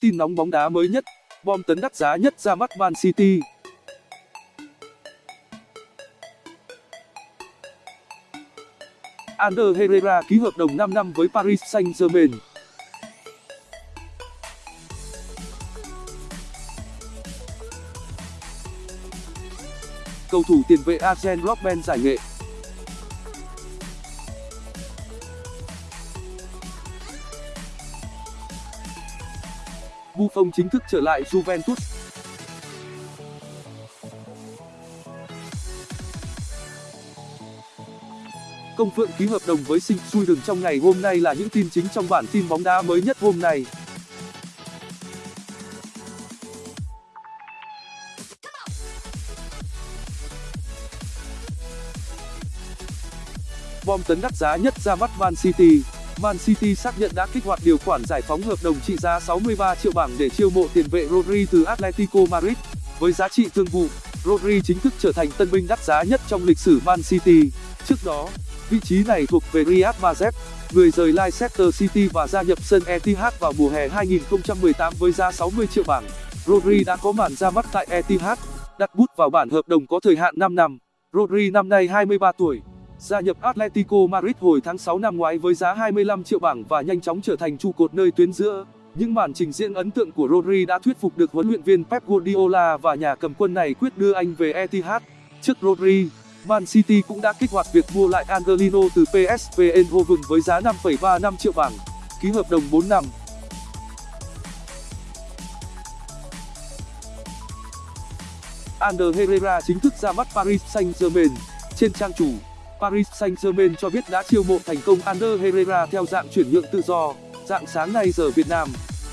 Tin nóng bóng đá mới nhất, bom tấn đắt giá nhất ra mắt Man City. Ander Herrera ký hợp đồng 5 năm với Paris Saint-Germain. Cầu thủ tiền vệ Arjen Robben giải nghệ. Buffon chính thức trở lại Juventus. Công Phượng ký hợp đồng với Sinh đường trong ngày hôm nay là những tin chính trong bản tin bóng đá mới nhất hôm nay. Bom tấn đắt giá nhất ra mắt Man City. Man City xác nhận đã kích hoạt điều khoản giải phóng hợp đồng trị giá 63 triệu bảng để chiêu mộ tiền vệ Rodri từ Atletico Madrid. Với giá trị thương vụ, Rodri chính thức trở thành tân binh đắt giá nhất trong lịch sử Man City. Trước đó, vị trí này thuộc về Riyad Mahrez, người rời Leicester City và gia nhập sân Etihad vào mùa hè 2018 với giá 60 triệu bảng. Rodri đã có màn ra mắt tại Etihad, đặt bút vào bản hợp đồng có thời hạn 5 năm. Rodri năm nay 23 tuổi, gia nhập Atletico Madrid hồi tháng 6 năm ngoái với giá 25 triệu bảng và nhanh chóng trở thành trụ cột nơi tuyến giữa. Những màn trình diễn ấn tượng của Rodri đã thuyết phục được huấn luyện viên Pep Guardiola và nhà cầm quân này quyết đưa anh về Etihad. Trước Rodri, Man City cũng đã kích hoạt việc mua lại Angelino từ PSV Eindhoven với giá 5,35 triệu bảng, ký hợp đồng 4 năm. Ander Herrera chính thức ra mắt Paris Saint-Germain. Trên trang chủ, Paris Saint-Germain cho biết đã chiêu mộ thành công Ander Herrera theo dạng chuyển nhượng tự do. Dạng sáng nay giờ Việt Nam,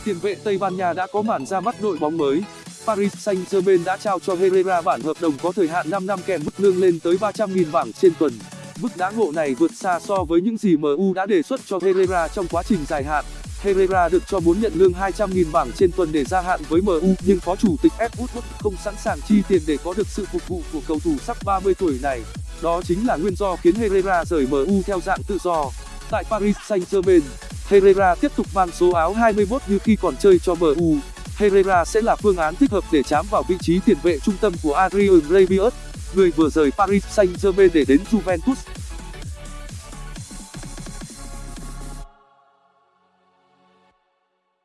tiền vệ Tây Ban Nha đã có màn ra mắt đội bóng mới. Paris Saint-Germain đã trao cho Herrera bản hợp đồng có thời hạn 5 năm kèm mức lương lên tới 300.000 bảng trên tuần. Mức đãi ngộ này vượt xa so với những gì MU đã đề xuất cho Herrera trong quá trình dài hạn. Herrera được cho muốn nhận lương 200.000 bảng trên tuần để gia hạn với MU nhưng phó chủ tịch Ed Woodward không sẵn sàng chi tiền để có được sự phục vụ của cầu thủ sắp 30 tuổi này. Đó chính là nguyên do khiến Herrera rời MU theo dạng tự do. Tại Paris Saint-Germain, Herrera tiếp tục mang số áo 21 như khi còn chơi cho MU. Herrera sẽ là phương án thích hợp để chám vào vị trí tiền vệ trung tâm của Adrian Rabiot, người vừa rời Paris Saint-Germain để đến Juventus.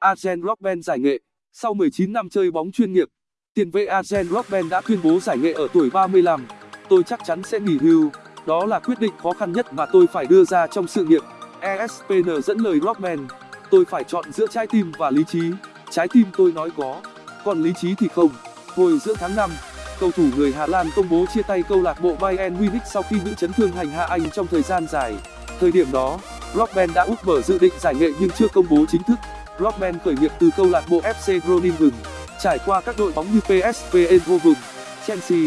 Arjen Robben giải nghệ sau 19 năm chơi bóng chuyên nghiệp tiền vệ Arjen Robben đã tuyên bố giải nghệ ở tuổi 35 tôi chắc chắn sẽ nghỉ hưu. Đó là quyết định khó khăn nhất mà tôi phải đưa ra trong sự nghiệp. Espn dẫn lời Rockman tôi phải chọn giữa trái tim và lý trí. Trái tim tôi nói có, còn lý trí thì không. Hồi giữa tháng cầu thủ người Hà Lan công bố chia tay câu lạc bộ Bayern Munich sau khi bị chấn thương hành hạ anh trong thời gian dài. Thời điểm đó Rockman đã úp mở dự định giải nghệ nhưng chưa công bố chính thức. Rockman khởi nghiệp từ câu lạc bộ FC Groningen, trải qua các đội bóng như PSV Eindhoven, Chelsea,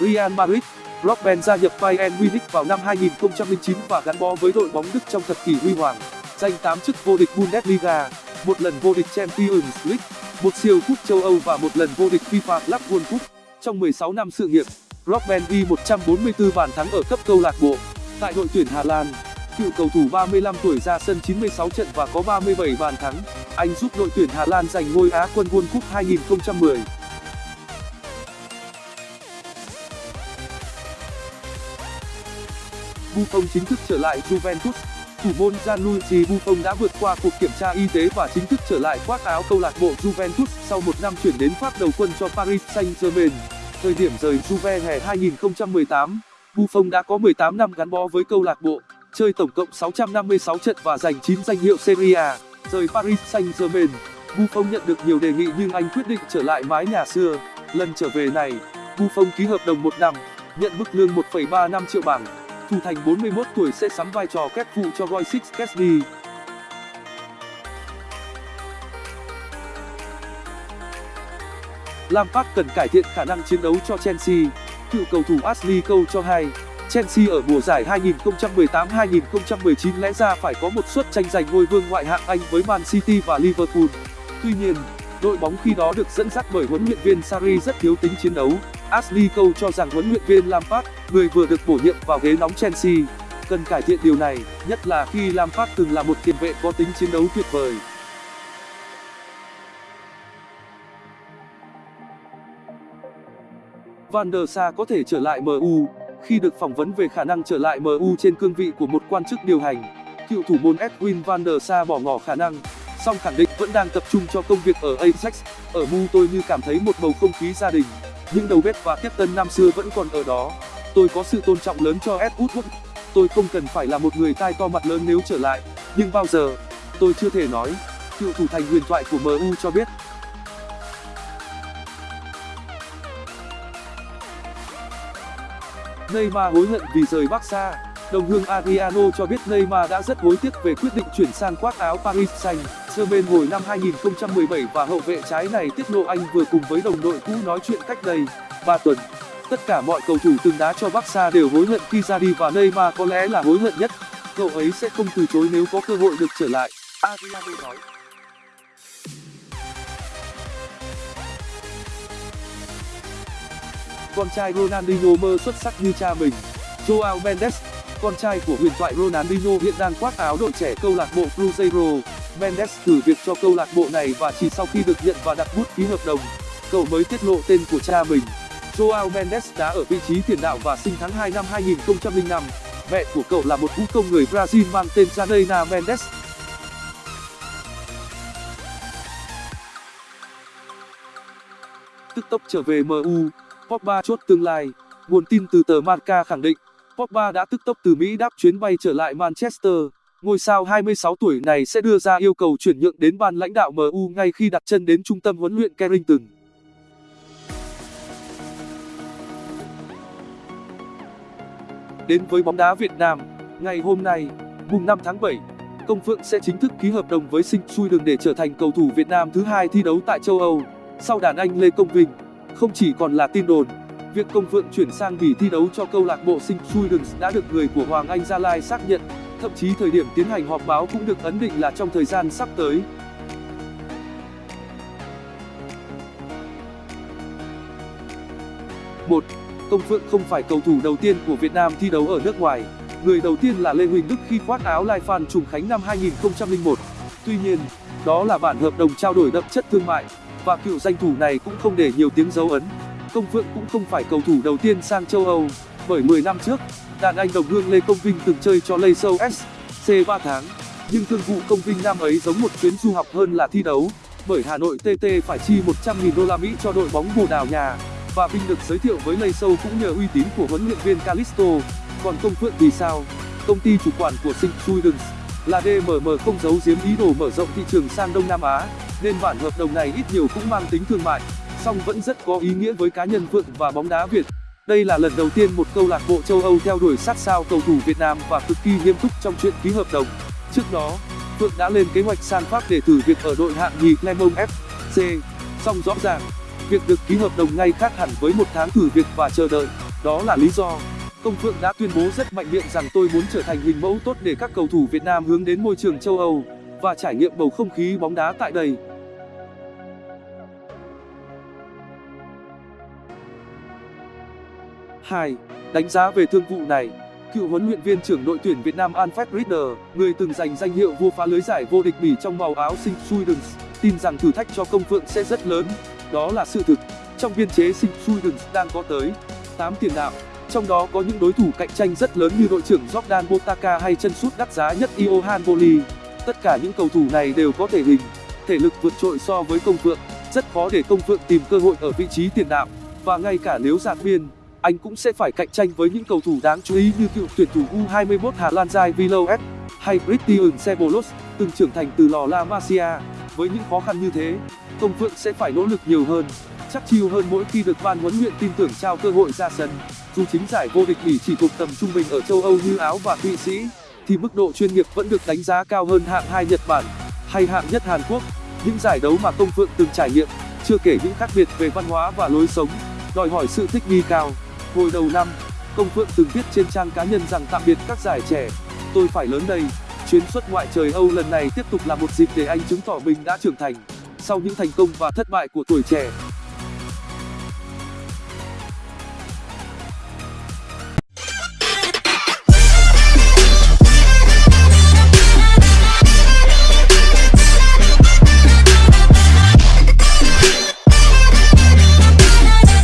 Real Madrid Robben gia nhập Bayern Munich vào năm 2009 và gắn bó với đội bóng Đức trong thập kỷ huy hoàng, giành 8 chức vô địch Bundesliga, một lần vô địch Champions League, một siêu cúp châu Âu và một lần vô địch FIFA Club World Cup. Trong 16 năm sự nghiệp, Robben ghi 144 bàn thắng ở cấp câu lạc bộ. Tại đội tuyển Hà Lan, cựu cầu thủ 35 tuổi ra sân 96 trận và có 37 bàn thắng. Anh giúp đội tuyển Hà Lan giành ngôi Á quân World Cup 2010. Buffon chính thức trở lại Juventus. Thủ môn Gianluigi Buffon đã vượt qua cuộc kiểm tra y tế và chính thức trở lại khoác áo câu lạc bộ Juventus sau một năm chuyển đến Pháp đầu quân cho Paris Saint-Germain. Thời điểm rời Juve hè 2018, Buffon đã có 18 năm gắn bó với câu lạc bộ, chơi tổng cộng 656 trận và giành 9 danh hiệu Serie A. Rời Paris Saint-Germain, Buffon nhận được nhiều đề nghị nhưng anh quyết định trở lại mái nhà xưa. Lần trở về này, Buffon ký hợp đồng một năm, nhận mức lương 1,35 triệu bảng thủ thành 41 tuổi sẽ sắm vai trò kép phụ cho Roy Kesney. Lampard cần cải thiện khả năng chiến đấu cho Chelsea. Cựu cầu thủ Ashley Cole cho hay, Chelsea ở mùa giải 2018-2019 lẽ ra phải có một suất tranh giành ngôi vương ngoại hạng Anh với Man City và Liverpool. Tuy nhiên, đội bóng khi đó được dẫn dắt bởi huấn luyện viên Sarri rất thiếu tính chiến đấu. Ashley Cole cho rằng huấn luyện viên Lampard, người vừa được bổ nhiệm vào ghế nóng Chelsea, cần cải thiện điều này nhất là khi lampard từng là một tiền vệ có tính chiến đấu tuyệt vời. Van der Sar có thể trở lại MU khi được phỏng vấn về khả năng trở lại MU trên cương vị của một quan chức điều hành. Cựu thủ môn edwin van der Sar bỏ ngỏ khả năng song khẳng định vẫn đang tập trung cho công việc ở ajax. Ở mu tôi như cảm thấy một bầu không khí gia đình những đầu bếp và tiếp tân năm xưa vẫn còn ở đó. Tôi có sự tôn trọng lớn cho ed woodward. Tôi không cần phải là một người tai to mặt lớn nếu trở lại. Nhưng bao giờ, tôi chưa thể nói, cựu thủ thành huyền thoại của mu cho biết. Neymar hối hận vì rời Barca. Đồng hương Adriano cho biết Neymar đã rất hối tiếc về quyết định chuyển sang khoác áo Paris Saint. Jermaine hồi năm 2017 và hậu vệ trái này tiết lộ anh vừa cùng với đồng đội cũ nói chuyện cách đây 3 tuần. Tất cả mọi cầu thủ từng đá cho Barca đều hối hận khi ra đi và Neymar có lẽ là hối hận nhất. Cậu ấy sẽ không từ chối nếu có cơ hội được trở lại, Adriano nói. Con trai Ronaldinho mơ xuất sắc như cha mình. Joao Mendes, con trai của huyền thoại Ronaldinho hiện đang khoác áo đội trẻ câu lạc bộ Cruzeiro. Mendes thử việc cho câu lạc bộ này và chỉ sau khi được nhận và đặt bút ký hợp đồng, cậu mới tiết lộ tên của cha mình. Joao Mendes đá ở vị trí tiền đạo và sinh tháng 2 năm 2005. Mẹ của cậu là một vũ công người Brazil mang tên Janaina Mendes. Tức tốc trở về MU, Pogba chốt tương lai. Nguồn tin từ tờ Marca khẳng định, Pogba đã tức tốc từ Mỹ đáp chuyến bay trở lại Manchester. Ngôi sao 26 tuổi này sẽ đưa ra yêu cầu chuyển nhượng đến ban lãnh đạo MU ngay khi đặt chân đến trung tâm huấn luyện Carrington. Đến với bóng đá Việt Nam, ngày hôm nay, mùng 5 tháng 7, Công Phượng sẽ chính thức ký hợp đồng với Sinh Chui Đường để trở thành cầu thủ Việt Nam thứ hai thi đấu tại châu Âu, sau đàn anh Lê Công Vinh. Không chỉ còn là tin đồn, việc Công Phượng chuyển sang Bỉ thi đấu cho câu lạc bộ Sinh Chui Đường đã được người của Hoàng Anh Gia Lai xác nhận, thậm chí thời điểm tiến hành họp báo cũng được ấn định là trong thời gian sắp tới. một Công Phượng không phải cầu thủ đầu tiên của Việt Nam thi đấu ở nước ngoài. Người đầu tiên là Lê Huỳnh Đức khi khoác áo Lai Phan Trùng Khánh năm 2001. Tuy nhiên, đó là bản hợp đồng trao đổi đậm chất thương mại và cựu danh thủ này cũng không để nhiều tiếng dấu ấn. Công Phượng cũng không phải cầu thủ đầu tiên sang châu Âu, bởi 10 năm trước, đàn anh đồng hương Lê Công Vinh từng chơi cho Leicester SC 3 tháng. Nhưng thương vụ Công Vinh năm ấy giống một chuyến du học hơn là thi đấu, bởi Hà Nội TT phải chi 100.000 đô la Mỹ cho đội bóng Bồ Đào nhà và Vinh được giới thiệu với Leicester cũng nhờ uy tín của huấn luyện viên Calisto. Còn Công Phượng thì sao? Công ty chủ quản của St. Students là DMM không giấu giếm ý đồ mở rộng thị trường sang Đông Nam Á, nên bản hợp đồng này ít nhiều cũng mang tính thương mại, song vẫn rất có ý nghĩa với cá nhân Phượng và bóng đá Việt. Đây là lần đầu tiên một câu lạc bộ châu Âu theo đuổi sát sao cầu thủ Việt Nam và cực kỳ nghiêm túc trong chuyện ký hợp đồng. Trước đó, Phượng đã lên kế hoạch sang Pháp để thử việc ở đội hạng nhì Clermont FC. Song rõ ràng, việc được ký hợp đồng ngay khác hẳn với một tháng thử việc và chờ đợi đó là lý do công phượng đã tuyên bố rất mạnh miệng rằng tôi muốn trở thành hình mẫu tốt để các cầu thủ việt nam hướng đến môi trường châu âu và trải nghiệm bầu không khí bóng đá tại đây 2. Đánh giá về thương vụ này. Cựu huấn luyện viên trưởng đội tuyển Việt Nam Alfred Rieder, người từng giành danh hiệu vua phá lưới giải vô địch Bỉ trong màu áo Sinh Swedens, tin rằng thử thách cho công phượng sẽ rất lớn. Đó là sự thực. Trong biên chế Sinh Truidens đang có tới 8 tiền đạo trong đó có những đối thủ cạnh tranh rất lớn như đội trưởng Jordan Botaka hay chân sút đắt giá nhất Johan Boli tất cả những cầu thủ này đều có thể hình thể lực vượt trội so với công phượng. Rất khó để công phượng tìm cơ hội ở vị trí tiền đạo. Và ngay cả nếu giạt biên anh cũng sẽ phải cạnh tranh với những cầu thủ đáng chú ý như cựu tuyển thủ U21 Hà Lan Jai Villoes hay Christian Sebolos, từng trưởng thành từ lò La Masia. Với những khó khăn như thế công phượng sẽ phải nỗ lực nhiều hơn chắc chiêu hơn mỗi khi được ban huấn luyện tin tưởng trao cơ hội ra sân. Dù chính giải vô địch bỉ chỉ thuộc tầm trung bình ở châu âu như áo và thụy sĩ thì mức độ chuyên nghiệp vẫn được đánh giá cao hơn hạng hai nhật bản hay hạng nhất hàn quốc. Những giải đấu mà công phượng từng trải nghiệm chưa kể những khác biệt về văn hóa và lối sống đòi hỏi sự thích nghi cao hồi đầu năm, công phượng từng viết trên trang cá nhân rằng tạm biệt các giải trẻ. Tôi phải lớn đây, chuyến xuất ngoại trời âu lần này tiếp tục là một dịp để anh chứng tỏ mình đã trưởng thành. Sau những thành công và thất bại của tuổi trẻ